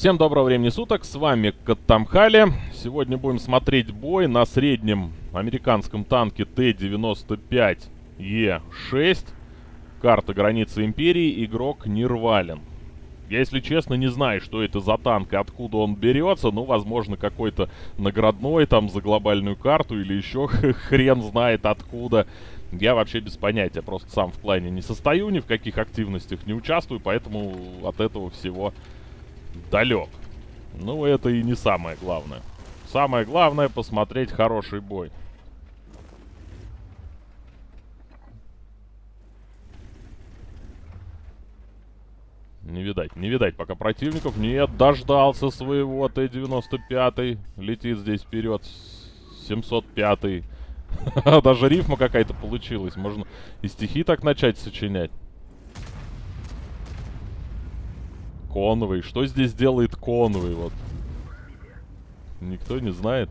Всем доброго времени суток, с вами Каттамхали. Сегодня будем смотреть бой на среднем американском танке Т-95Е6. Карта границы Империи, игрок Нирвален. Я, если честно, не знаю, что это за танк и откуда он берется. Ну, возможно, какой-то наградной там за глобальную карту или еще хрен знает откуда. Я вообще без понятия, просто сам в клане не состою, ни в каких активностях не участвую, поэтому от этого всего далек. Ну, это и не самое главное. Самое главное посмотреть хороший бой. Не видать, не видать пока противников. Нет, дождался своего Т-95. Летит здесь вперед. 705. -й. Даже рифма какая-то получилась. Можно и стихи так начать сочинять. Конвой. Что здесь делает Конвой? Вот. Никто не знает.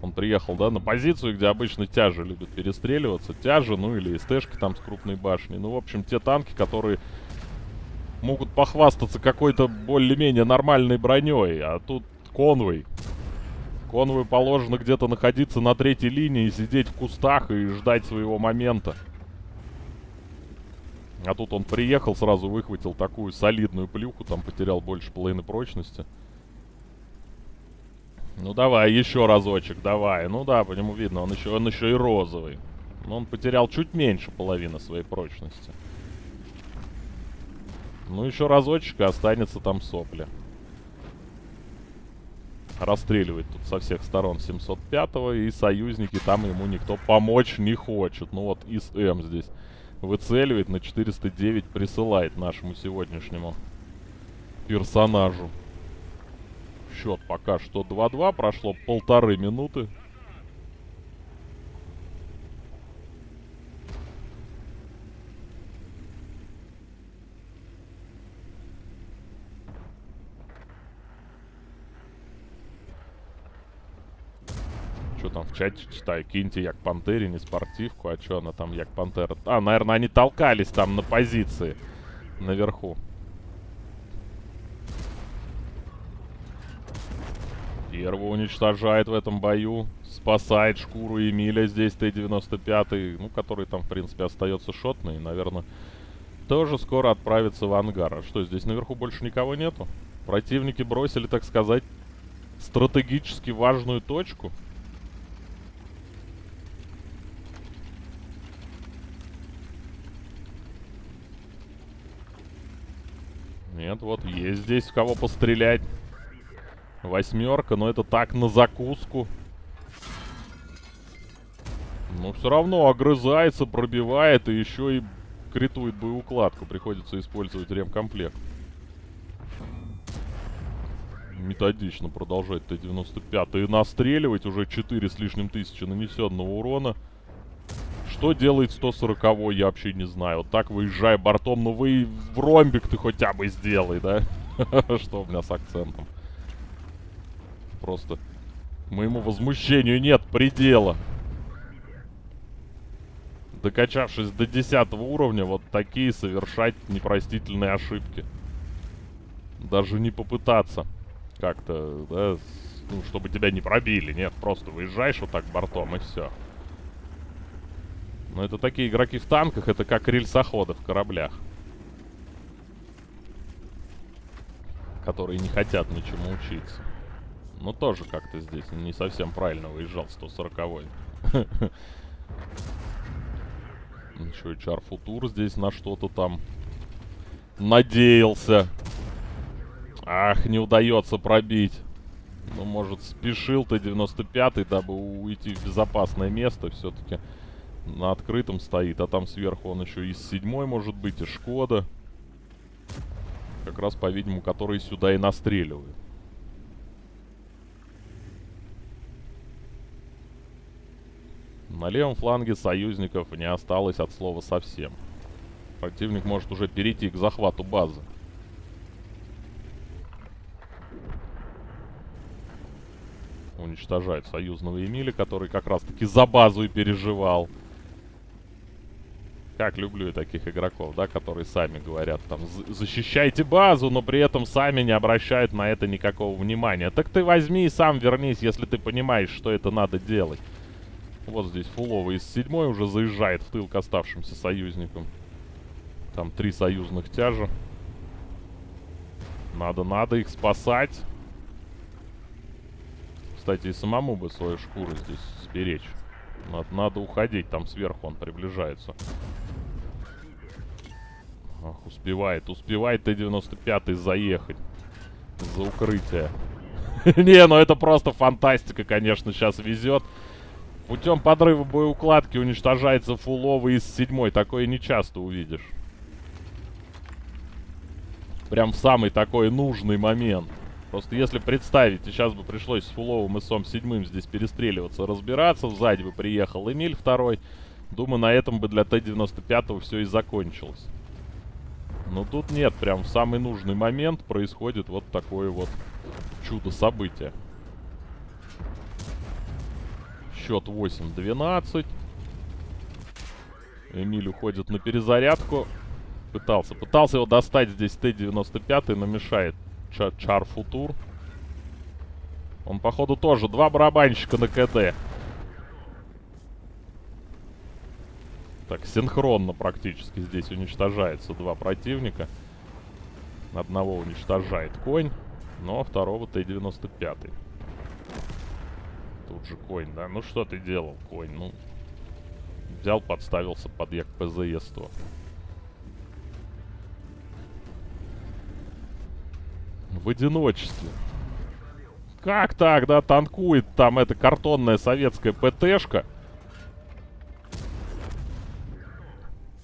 Он приехал, да, на позицию, где обычно тяжи любят перестреливаться. Тяжи, ну или СТшки там с крупной башней. Ну, в общем, те танки, которые могут похвастаться какой-то более-менее нормальной броней. А тут конвой. Конвой положено где-то находиться на третьей линии, сидеть в кустах и ждать своего момента. А тут он приехал, сразу выхватил такую солидную плюху, там потерял больше половины прочности. Ну давай, еще разочек, давай. Ну да, по нему видно, он еще, он еще и розовый. Но он потерял чуть меньше половины своей прочности. Ну еще разочек и останется там сопли. Расстреливает тут со всех сторон 705-го, и союзники там ему никто помочь не хочет. Ну вот ИСМ здесь выцеливает, на 409 присылает нашему сегодняшнему персонажу. Счет пока что 2-2, прошло полторы минуты. В чате читаю? Киньте Як Пантере, не спортивку. А что она там, Як Пантера? А, наверное, они толкались там на позиции. Наверху. Первого уничтожает в этом бою. Спасает шкуру Эмиля здесь Т-95. Ну, который там, в принципе, остается шотный. Наверное, тоже скоро отправится в ангар. А что, здесь наверху больше никого нету? Противники бросили, так сказать, стратегически важную точку. Нет, вот есть здесь в кого пострелять. Восьмерка, но это так на закуску. Но все равно огрызается, пробивает и еще и критует боеукладку. Приходится использовать ремкомплект. Методично продолжает Т-95. И настреливать уже 4 с лишним тысячи нанесенного урона. Что делает 140 я вообще не знаю. Вот так выезжая бортом, ну вы в ромбик ты хотя бы сделай, да? Что у меня с акцентом? Просто моему возмущению нет предела. Докачавшись до 10 уровня, вот такие совершать непростительные ошибки. Даже не попытаться как-то, да, ну, чтобы тебя не пробили. Нет, просто выезжаешь вот так бортом и все. Но это такие игроки в танках, это как рельсоходы в кораблях. Которые не хотят ничему учиться. Но тоже как-то здесь не совсем правильно выезжал 140-й. Ничего, Чар Футур здесь на что-то там надеялся. Ах, не удается пробить. Ну, может, спешил ты 95-й, дабы уйти в безопасное место все-таки на открытом стоит, а там сверху он еще из седьмой может быть, и Шкода. Как раз, по-видимому, которые сюда и настреливают. На левом фланге союзников не осталось от слова совсем. Противник может уже перейти к захвату базы. Уничтожает союзного Эмиля, который как раз таки за базу и переживал. Как люблю я таких игроков, да, которые сами говорят, там, защищайте базу, но при этом сами не обращают на это никакого внимания. Так ты возьми и сам вернись, если ты понимаешь, что это надо делать. Вот здесь фуловый из седьмой уже заезжает в тыл к оставшимся союзникам. Там три союзных тяжа. Надо, надо их спасать. Кстати, и самому бы свою шкуру здесь сберечь. Надо, надо уходить, там сверху он приближается. Ах, успевает, успевает Т-95 заехать. За укрытие. Не, ну это просто фантастика, конечно, сейчас везет. Путем подрыва боеукладки уничтожается фуловый из седьмой. Такое не часто увидишь. Прям в самый такой нужный момент. Просто если представить, сейчас бы пришлось с фуловым и сом седьмым здесь перестреливаться, разбираться. Сзади бы приехал Эмиль второй. Думаю, на этом бы для Т-95 все и закончилось. Но тут нет, прям в самый нужный момент происходит вот такое вот чудо-событие. Счет 8-12. Эмиль уходит на перезарядку. Пытался. Пытался его достать здесь Т-95, но мешает Чар, Чар Футур. Он, походу, тоже два барабанщика на КД. Так, синхронно практически здесь уничтожается два противника. Одного уничтожает конь, но второго Т-95. Тут же конь, да? Ну что ты делал, конь? Ну, взял, подставился под як ПЗС-100. В одиночестве. Как так, да, танкует там эта картонная советская ПТшка?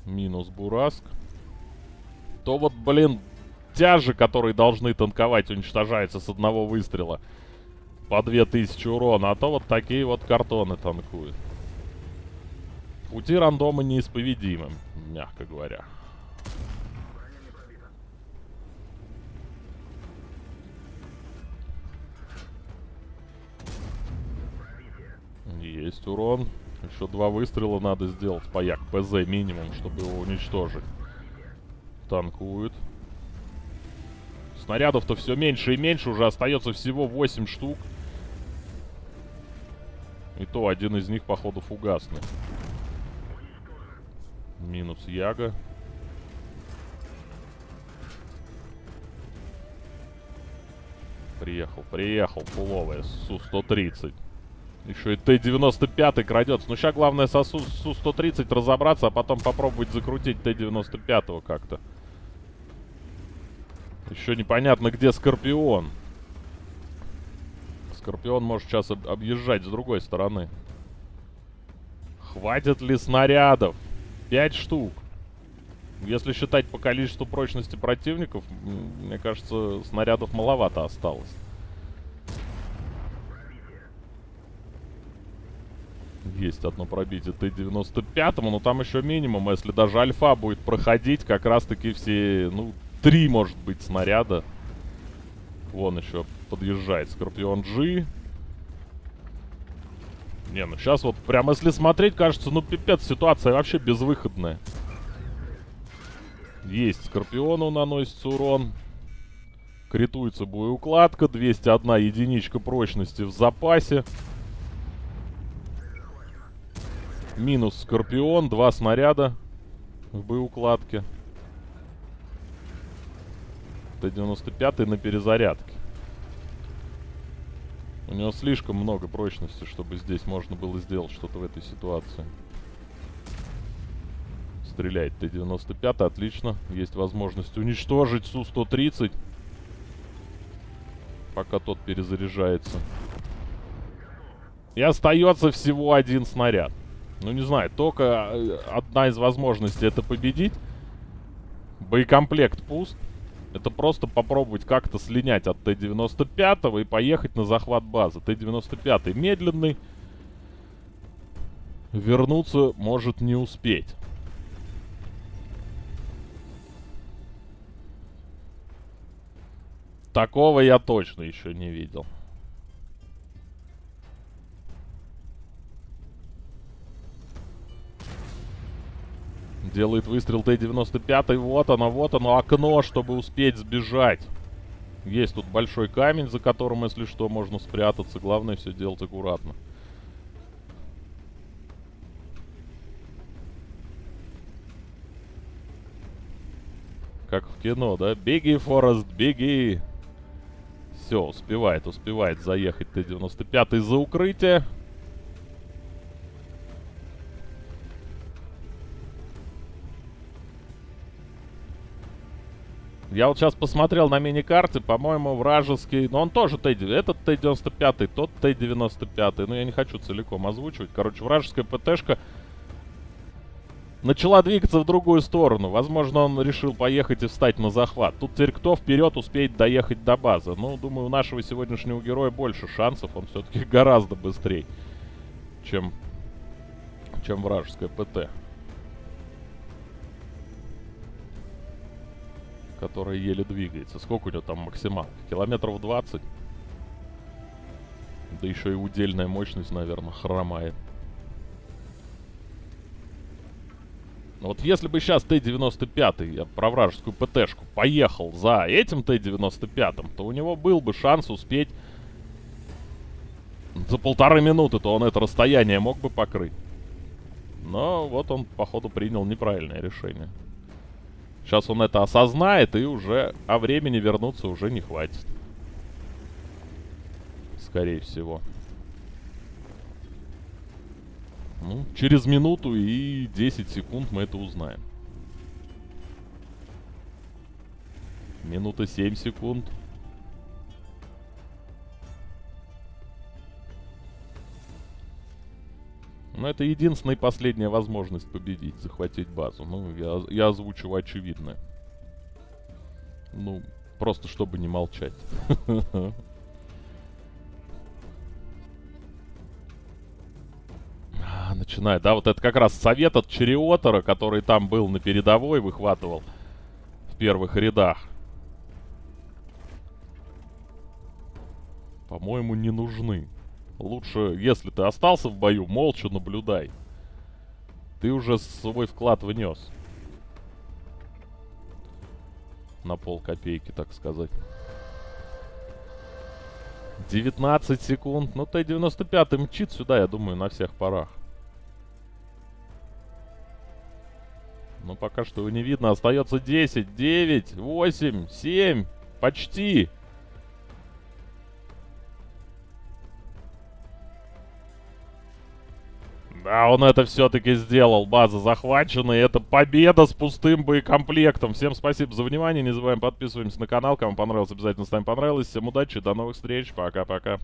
Минус Бураск. То вот, блин, тяжи, которые должны танковать, уничтожаются с одного выстрела по 2000 урона, а то вот такие вот картоны танкуют. Пути рандома неисповедимы, мягко говоря. Есть урон. Еще два выстрела надо сделать по Як ПЗ минимум, чтобы его уничтожить. Танкует. Снарядов-то все меньше и меньше, уже остается всего 8 штук. И то один из них, походу, фугасный. Минус Яга. Приехал, приехал, фуловая, Су-130. Еще и Т-95 крадется. Ну, сейчас главное со Су-130 разобраться, а потом попробовать закрутить Т-95 как-то. Еще непонятно, где Скорпион. Скорпион может сейчас об объезжать с другой стороны. Хватит ли снарядов? Пять штук. Если считать по количеству прочности противников, мне кажется, снарядов маловато осталось. Есть одно пробитие Т-95, но там еще минимум. Если даже альфа будет проходить, как раз-таки все, ну, три, может быть, снаряда. Вон еще подъезжает Скорпион G. Не, ну сейчас вот прям если смотреть, кажется, ну пипец, ситуация вообще безвыходная. Есть Скорпиону наносится урон. Критуется боеукладка. 201 единичка прочности в запасе. Минус Скорпион. Два снаряда в боеукладке. Т-95 на перезарядке. У него слишком много прочности, чтобы здесь можно было сделать что-то в этой ситуации. Стреляет Т-95, отлично. Есть возможность уничтожить Су-130. Пока тот перезаряжается. И остается всего один снаряд. Ну, не знаю, только э, одна из возможностей это победить. Боекомплект пуст. Это просто попробовать как-то слинять от Т-95 и поехать на захват базы. Т-95 медленный. Вернуться может не успеть. Такого я точно еще не видел. Делает выстрел Т-95. Вот оно, вот оно, окно, чтобы успеть сбежать. Есть тут большой камень, за которым, если что, можно спрятаться. Главное все делать аккуратно. Как в кино, да? Беги, Форест, беги! Все, успевает, успевает заехать Т-95 за укрытие. Я вот сейчас посмотрел на мини-карте, по-моему, вражеский... Но он тоже Т... Этот Т-95, тот Т-95. Но я не хочу целиком озвучивать. Короче, вражеская ПТшка начала двигаться в другую сторону. Возможно, он решил поехать и встать на захват. Тут теперь кто вперед успеет доехать до базы? Ну, думаю, у нашего сегодняшнего героя больше шансов. Он все-таки гораздо быстрее, чем, чем вражеская ПТ. Которая еле двигается. Сколько у него там максимал? Километров 20? Да еще и удельная мощность, наверное, хромает. Вот если бы сейчас Т-95, я про вражескую ПТшку, поехал за этим Т-95, то у него был бы шанс успеть за полторы минуты, то он это расстояние мог бы покрыть. Но вот он, походу, принял неправильное решение. Сейчас он это осознает, и уже о времени вернуться уже не хватит. Скорее всего. Ну, через минуту и 10 секунд мы это узнаем. Минута 7 секунд. Но это единственная и последняя возможность победить, захватить базу. Ну, я, я озвучу очевидное. Ну, просто чтобы не молчать. А, начинает, да, вот это как раз совет от Чериотора, который там был на передовой, выхватывал в первых рядах. По-моему, не нужны. Лучше, если ты остался в бою, молча наблюдай. Ты уже свой вклад внес. На пол копейки, так сказать. 19 секунд. Ну, Т-95 мчит сюда, я думаю, на всех парах. Но пока что его не видно. Остается 10, 9, 8, 7. Почти. Да, он это все-таки сделал. База захвачена. И это победа с пустым боекомплектом. Всем спасибо за внимание. Не забываем подписываемся на канал. Кому понравилось, обязательно ставим понравилось. Всем удачи. До новых встреч. Пока-пока.